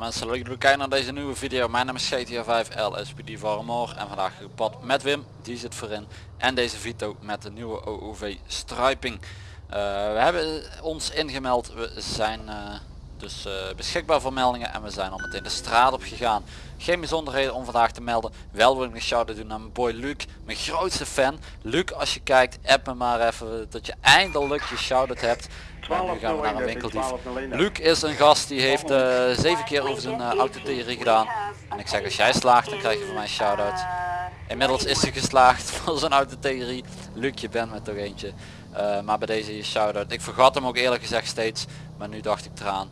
Mensen leuk dat jullie kijken naar deze nieuwe video. Mijn naam is GTA 5 LSPD Varmore en vandaag gepad met Wim, die zit voorin. En deze Vito met de nieuwe OOV striping. Eh, we hebben ons ingemeld, we zijn eh, dus eh, beschikbaar voor meldingen en we zijn al meteen de straat op gegaan. Geen bijzonderheden om vandaag te melden. Wel wil ik een shout-out doen naar mijn boy Luc, mijn grootste fan. Luc, als je kijkt, app me maar even dat je eindelijk je shout-out hebt. Nu gaan we naar een winkeldief. Luc is een gast die heeft uh, zeven keer over zijn uh, autotheorie gedaan. En ik zeg als jij slaagt dan krijg je van mij een shout-out. Inmiddels is hij geslaagd voor zijn autotheorie. Luc je bent met toch eentje. Uh, maar bij deze je shout-out. Ik vergat hem ook eerlijk gezegd steeds. Maar nu dacht ik eraan.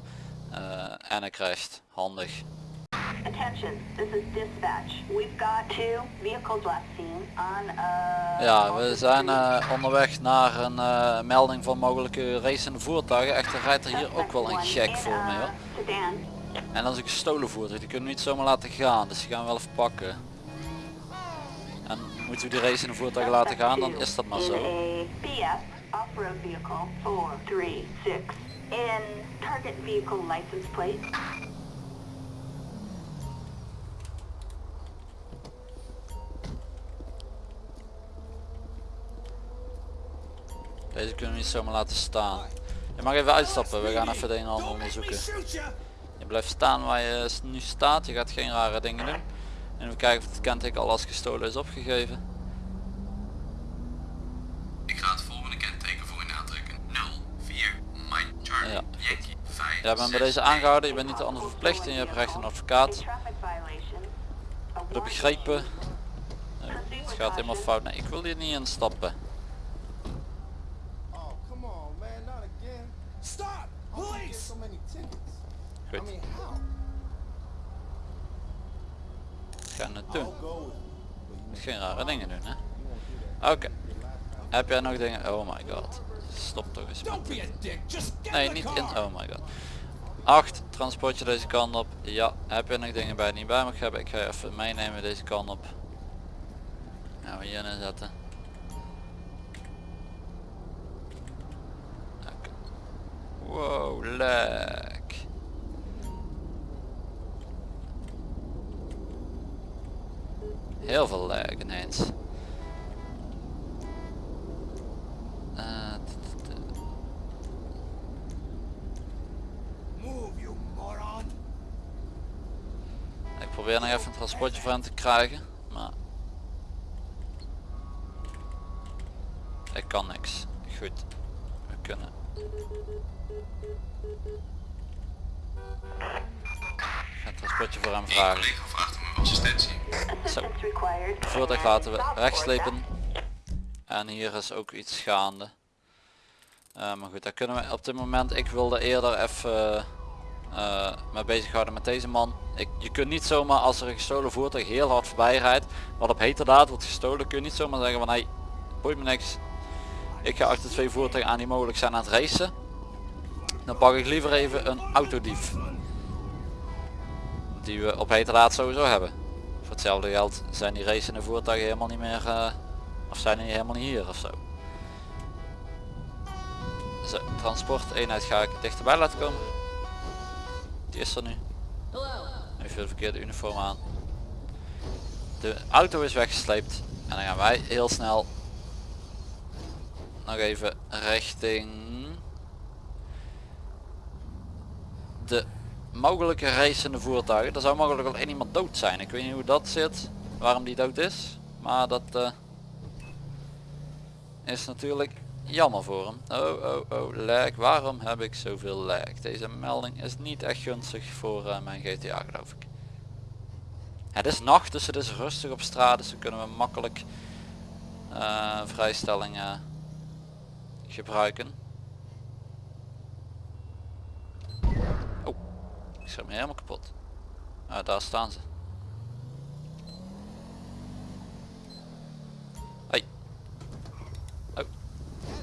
en hij crasht. Handig. Attention, this is dispatch. We've got two vehicles last seen on Ja, we zijn uh, onderweg naar een uh, melding van mogelijke racende voertuigen. Echter rijdt er hier ook wel een gek voor me hoor. En dat is een gestolen voertuig, die kunnen we niet zomaar laten gaan, dus die gaan we wel even pakken. En moeten we die racende voertuigen laten gaan, dan is dat maar zo. Vehicle license plate Deze kunnen we niet zomaar laten staan. Je mag even uitstappen, we gaan even de een en ander onderzoeken. Je blijft staan waar je nu staat, je gaat geen rare dingen doen. En even kijken of het kenteken al als gestolen is opgegeven. Ik ga het volgende kenteken voor je aantrekken. 04 Mike Charlie ja, Yankee 5 Ja, ben bij deze aangehouden, je bent niet anders verplicht en je hebt recht een advocaat. Begrepen. Het gaat helemaal fout. Nee, ik wil hier niet instappen. Goed. Ga naartoe. Moet geen rare dingen doen hè. Oké. Heb jij nog dingen? Oh my god. Stop toch eens. Nee, niet in. Oh my god. 8. Transportje deze kant op. Ja. Heb je nog dingen bij niet bij mag hebben? Ik ga je even meenemen deze kant op. Gaan we hier zetten. Wow, lek. Heel veel lag ineens. Uh, ik probeer nog even een transportje voor hem te krijgen, maar ik kan niks. Goed, we kunnen het transportje voor hem vragen. Zo. Voertuig laten we wegslepen. En hier is ook iets gaande. Uh, maar goed, daar kunnen we op dit moment, ik wilde eerder even uh, me bezighouden met deze man. Ik, je kunt niet zomaar als er een gestolen voertuig heel hard voorbij rijdt, wat op heterdaad wordt gestolen, kun je niet zomaar zeggen van hey, boeit me niks. Ik ga achter twee voertuigen aan die mogelijk zijn aan het racen. Dan pak ik liever even een autodief. Die we op heterdaad sowieso hebben. Voor hetzelfde geld zijn die racende voertuigen helemaal niet meer, uh, of zijn die helemaal niet hier ofzo. Zo, transport eenheid ga ik dichterbij laten komen. Die is er nu. Even de verkeerde uniform aan. De auto is weggesleept en dan gaan wij heel snel nog even richting de mogelijke racende voertuigen. Er zou mogelijk wel iemand dood zijn. Ik weet niet hoe dat zit, waarom die dood is. Maar dat uh, is natuurlijk jammer voor hem. Oh, oh, oh, lag. Waarom heb ik zoveel lag? Deze melding is niet echt gunstig voor uh, mijn GTA geloof ik. Het is nacht, dus het is rustig op straat, dus dan kunnen we makkelijk uh, vrijstellingen gebruiken. Ik helemaal kapot. Ah, daar staan ze. Hey. Oh.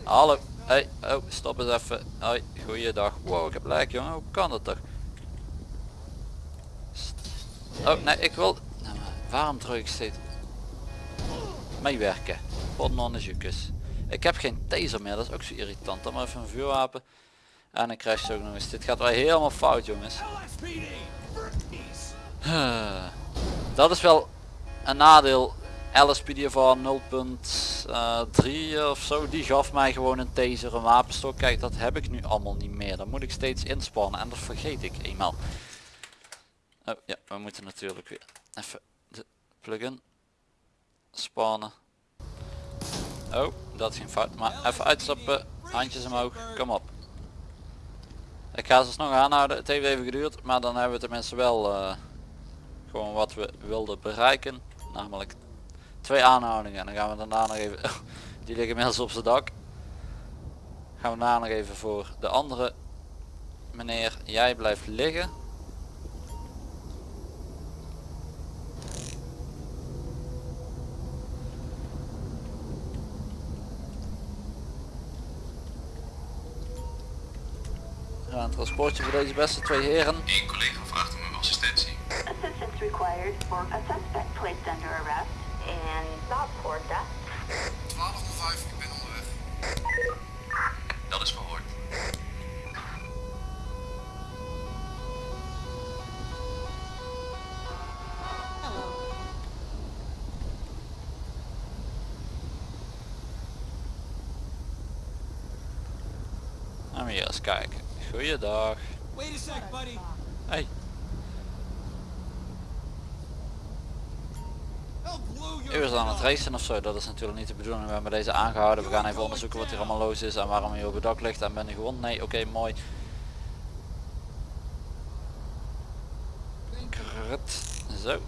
Hallo. Hey. Oh, stop eens even. Hoi. Goeiedag. Wow, ik heb lijk jongen. Hoe kan dat toch? Oh, nee, ik wil... Nou, waarom druk ik steeds? Meewerken. Potnonnenjoekes. Ik heb geen taser meer, dat is ook zo irritant. Dan maar even een vuurwapen. En ik crash ook nog eens. Dit gaat wel helemaal fout jongens. Dat is wel een nadeel. LSPD van 0.3 of zo, die gaf mij gewoon een taser, een wapenstok. Kijk, dat heb ik nu allemaal niet meer. Dan moet ik steeds inspannen en dat vergeet ik eenmaal. Oh ja, we moeten natuurlijk weer even de plugin spannen. Oh, dat ging fout. Maar even uitstappen, handjes omhoog, kom op. Ik ga ze nog aanhouden. Het heeft even geduurd, maar dan hebben we tenminste wel uh, gewoon wat we wilden bereiken. Namelijk twee aanhoudingen. En dan gaan we daarna nog even... die liggen inmiddels op zijn dak. Gaan we daarna nog even voor de andere meneer. Jij blijft liggen. Een transportje voor deze beste twee heren. Eén collega vraagt om uw assistentie. Assistance required for a suspect placed under arrest in Southport. 1205, ik ben onderweg. Dat is verhoord. Gaan we hier eens kijken. Goeiedag. Wait a sec, buddy. Hey. Is aan het racen of zo, dat is natuurlijk niet de bedoeling. We hebben deze aangehouden. We gaan even onderzoeken wat hier allemaal los is en waarom hij op het dak ligt en ben je gewond. Nee, oké, mooi. Krut. Zo.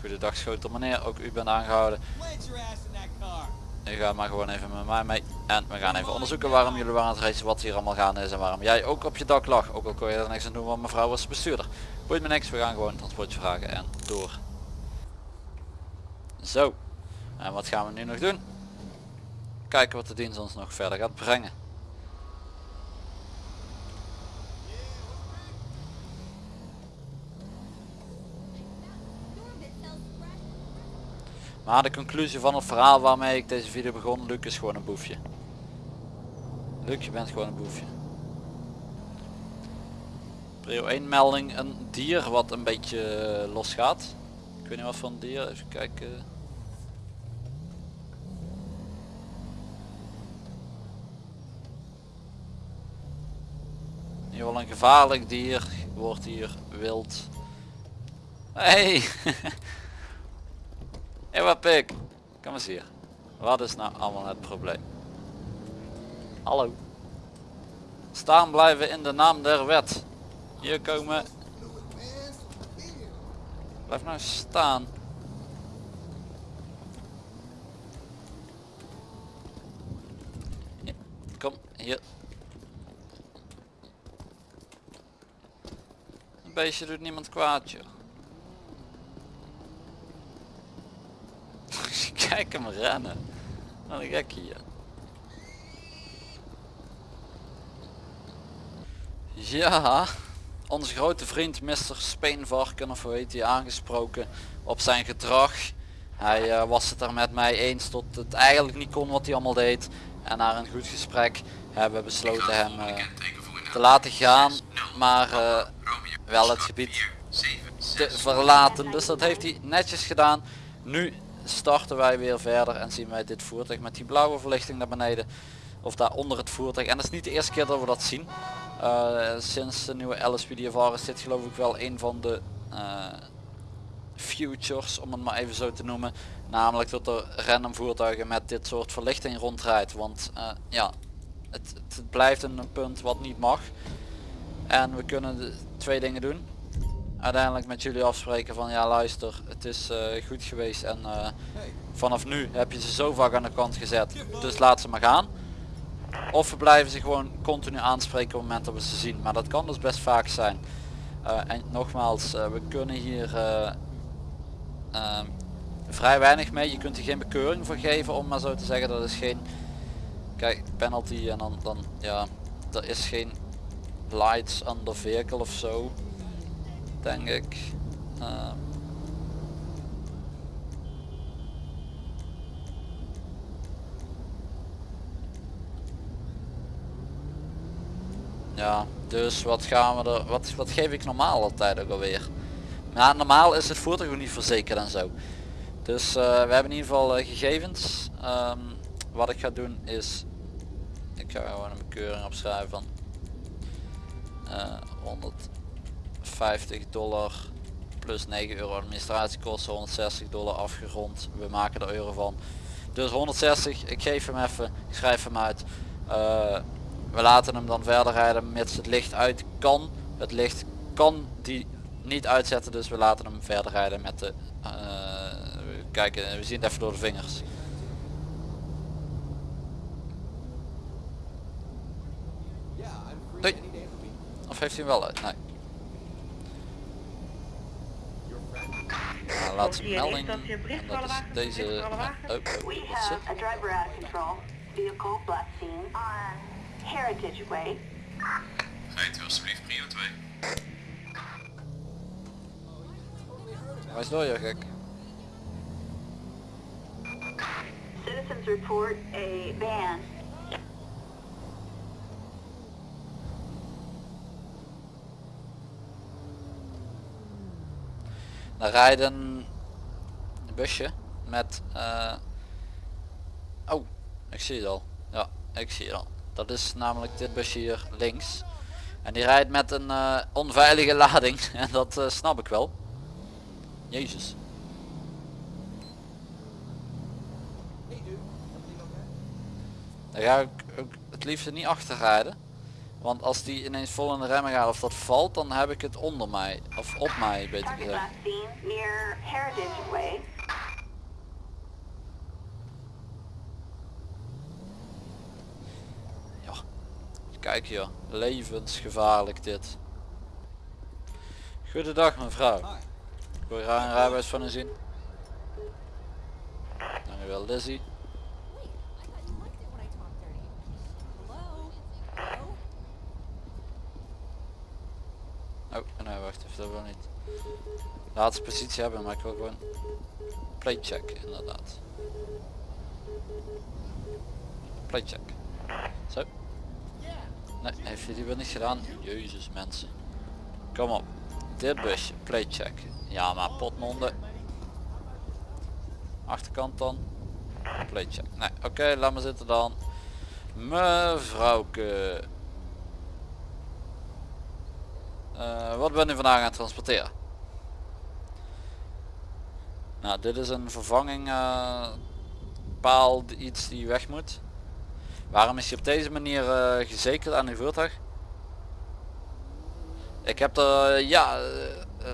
Goedendag schotel meneer, ook u bent aangehouden. U gaat maar gewoon even met mij mee. En we gaan even onderzoeken waarom jullie waren aan het racen, wat hier allemaal gaande is en waarom jij ook op je dak lag. Ook al kon je er niks aan doen, want mevrouw was bestuurder. Boeit me niks, we gaan gewoon een transportje vragen en door. Zo. En wat gaan we nu nog doen? Kijken wat de dienst ons nog verder gaat brengen. Maar de conclusie van het verhaal waarmee ik deze video begon, Luc is gewoon een boefje. Luc, je bent gewoon een boefje. Prio 1 melding, een dier wat een beetje eh, los gaat. Ik weet niet wat voor een dier, even kijken. In ieder geval een gevaarlijk dier wordt hier wild. Hey! Hé wat pik, kom eens hier. Wat is nou allemaal het probleem? Hallo. Staan blijven in de naam der wet. Hier komen. Blijf nou staan. Ja, kom hier. Een beestje doet niemand kwaad joh. Kijk hem rennen. Wat een gek hier. Ja, onze grote vriend Mr. Speenvarken of hoe heet hij aangesproken op zijn gedrag. Hij eh, was het er met mij eens tot het eigenlijk niet kon wat hij allemaal deed. En na een goed gesprek hebben we besloten hem eh, te laten gaan. Maar eh, wel het gebied te verlaten. Dus dat heeft hij netjes gedaan. Nu starten wij weer verder en zien wij dit voertuig met die blauwe verlichting naar beneden. Of daar onder het voertuig. En dat is niet de eerste keer dat we dat zien. Uh, sinds de nieuwe LSPDFR is dit geloof ik wel een van de uh, futures, om het maar even zo te noemen. Namelijk dat er random voertuigen met dit soort verlichting rondrijdt. Want uh, ja, het, het, blijft een punt wat niet mag. En we kunnen twee dingen doen uiteindelijk met jullie afspreken van ja luister het is uh, goed geweest en uh, vanaf nu heb je ze zo vaak aan de kant gezet dus laat ze maar gaan. Of we blijven ze gewoon continu aanspreken op het moment dat we ze zien maar dat kan dus best vaak zijn. Uh, en nogmaals we kunnen hier vrij weinig mee. Je kunt er geen bekeuring voor geven om maar zo te zeggen. Dat is geen kijk penalty en dan, dan ja er is geen lights under vehicle of zo denk ik. Uh, Ja, dus wat gaan we er, wat, wat geef ik normaal altijd ook alweer? Nou, normaal is het voertuig ook niet verzekerd en zo. Dus eh, we hebben in ieder geval eh, gegevens. Ehm, wat ik ga doen is, ik ga gewoon een bekeuring opschrijven van eh, 150 dollar plus 9 euro administratiekosten, 160 dollar afgerond. We maken er euro van. Dus 160, ik geef hem even, ik schrijf hem uit. Eh, we laten hem dan verder rijden mits het licht uit kan. Het licht kan die niet uitzetten, dus we laten hem verder rijden met de... eh, kijken, we zien het even door de vingers. Doei. Of heeft hij hem wel uit? Nee. Your friend. Nou, laatste Zie je melding. niet dat je bericht En voor dat alle is wagens, deze... bericht voor alle nee, wagens? oh, oh, We wat is have het? a driver out of control. Vehicle last seen on Heritage Way. Rijdt u alsjeblieft prio 2. Waar is door je gek? Citizens report a van. Dan rijden een busje met... eh, Oh, ik zie het al. Ja, ik zie het al. Dat is namelijk dit busje hier links. En die rijdt met een eh, onveilige lading. En dat eh, snap ik wel. Jezus. Daar ga ik ook het liefst niet achter rijden. Want als die ineens vol in de remmen gaat of dat valt, dan heb ik het onder mij. Of op mij, beter gezegd. Ja. Kijk hier, levensgevaarlijk dit. Goedendag mevrouw. Ik wil graag een rijbewijs van u zien. Dankjewel Lizzie. Oh, nee wacht even, dat wil niet. Laatste positie hebben, maar ik wil gewoon play check inderdaad. Play check. Zo. Nee, heeft die wel niet gedaan? Jezus mensen. Kom op. Dit busje, play check. Ja maar potmonden. Achterkant dan. Play check. Nee, oké, laat maar zitten dan. Mevrouwke. Eh, wat ben u vandaag aan het transporteren? Nou, dit is een vervanging eh, paal, iets die weg moet. Waarom is je op deze manier eh, gezekerd aan uw voertuig? Ik heb er ja,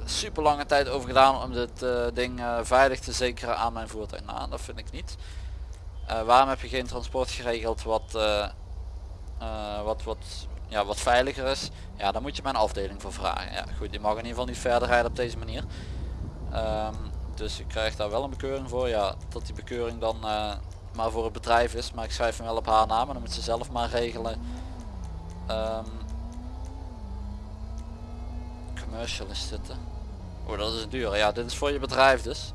super lange tijd over gedaan om dit ding veilig te zekeren aan mijn voertuig. Nou, dat vind ik niet. Waarom heb je geen transport geregeld wat, wat, wat, ja, wat veiliger is? Ja, daar moet je mijn afdeling voor vragen. Ja, goed, die mag in ieder geval niet verder rijden op deze manier. Ehm, dus ik krijg daar wel een bekeuring voor. Ja, dat die bekeuring dan eh, maar voor het bedrijf is. Maar ik schrijf hem wel op haar naam en dan moet ze zelf maar regelen. Ehm, commercial is dit hè? Oh, dat is duur. Ja, dit is voor je bedrijf dus.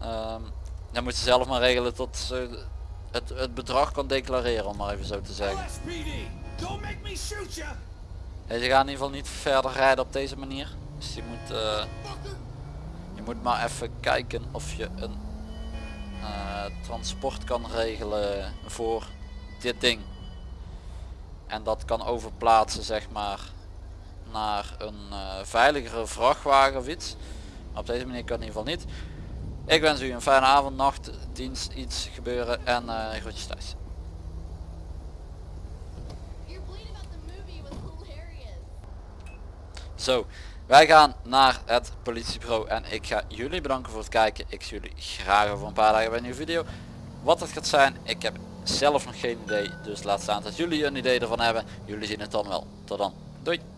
Ehm, dan moet ze zelf maar regelen tot ze het, het bedrag kan declareren, om maar even zo te zeggen. Don't make me shoot! Ja, je gaat in ieder geval niet verder rijden op deze manier. Dus je moet, eh, je moet maar even kijken of je een eh, transport kan regelen voor dit ding. En dat kan overplaatsen zeg maar naar een eh, veiligere vrachtwagen of iets. Maar op deze manier kan het in ieder geval niet. Ik wens u een fijne avond, nacht, dienst, iets gebeuren en groetjes thuis. Zo, wij gaan naar het politiebureau en ik ga jullie bedanken voor het kijken. Ik zie jullie graag over een paar dagen bij een nieuwe video. Wat het gaat zijn, ik heb zelf nog geen idee. Dus laat staan dat jullie een idee ervan hebben. Jullie zien het dan wel. Tot dan. Doei.